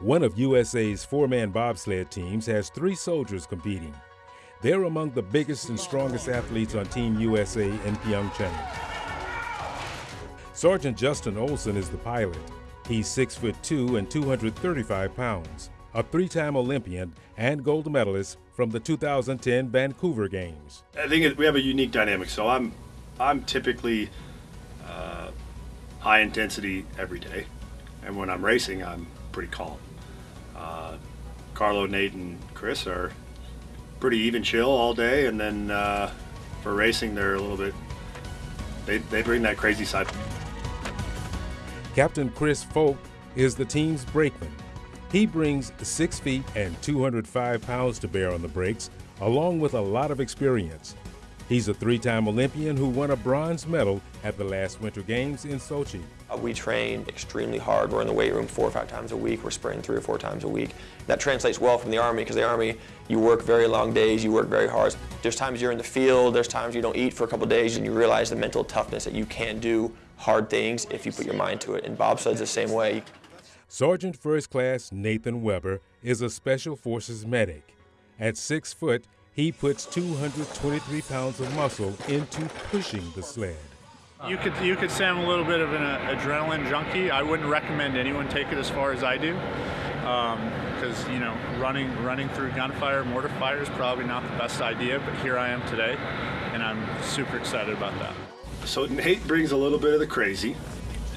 One of USA's four man bobsled teams has three soldiers competing. They're among the biggest and strongest athletes on Team USA in Pyeongchang. Sergeant Justin Olsen is the pilot. He's six foot two and 235 pounds, a three-time Olympian and gold medalist from the 2010 Vancouver Games. I think we have a unique dynamic. So I'm, I'm typically uh, high intensity every day, and when I'm racing, I'm pretty calm. Uh, Carlo, Nate, and Chris are pretty even chill all day, and then uh, for racing, they're a little bit. They, they bring that crazy side. Captain Chris Fogt is the team's brakeman. He brings six feet and 205 pounds to bear on the brakes, along with a lot of experience. He's a three time Olympian who won a bronze medal at the last Winter Games in Sochi. Uh, we train extremely hard. We're in the weight room four or five times a week. We're sprinting three or four times a week. That translates well from the Army because the Army, you work very long days, you work very hard. There's times you're in the field, there's times you don't eat for a couple days and you realize the mental toughness that you can do hard things if you put your mind to it. And bobsled's the same way. Sergeant First Class Nathan Weber is a Special Forces medic. At six foot, he puts 223 pounds of muscle into pushing the sled. You could you could say I'm a little bit of an uh, adrenaline junkie. I wouldn't recommend anyone take it as far as I do, because um, you know running running through gunfire, mortar fire is probably not the best idea. But here I am today, and I'm super excited about that. So Nate brings a little bit of the crazy.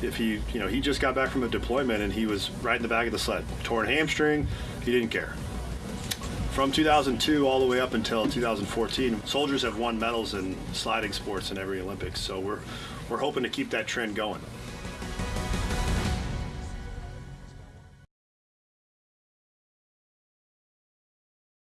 If he, you know, he just got back from a deployment and he was right in the back of the sled, torn hamstring, he didn't care. From 2002 all the way up until 2014, soldiers have won medals in sliding sports in every Olympics. So we're we're hoping to keep that trend going.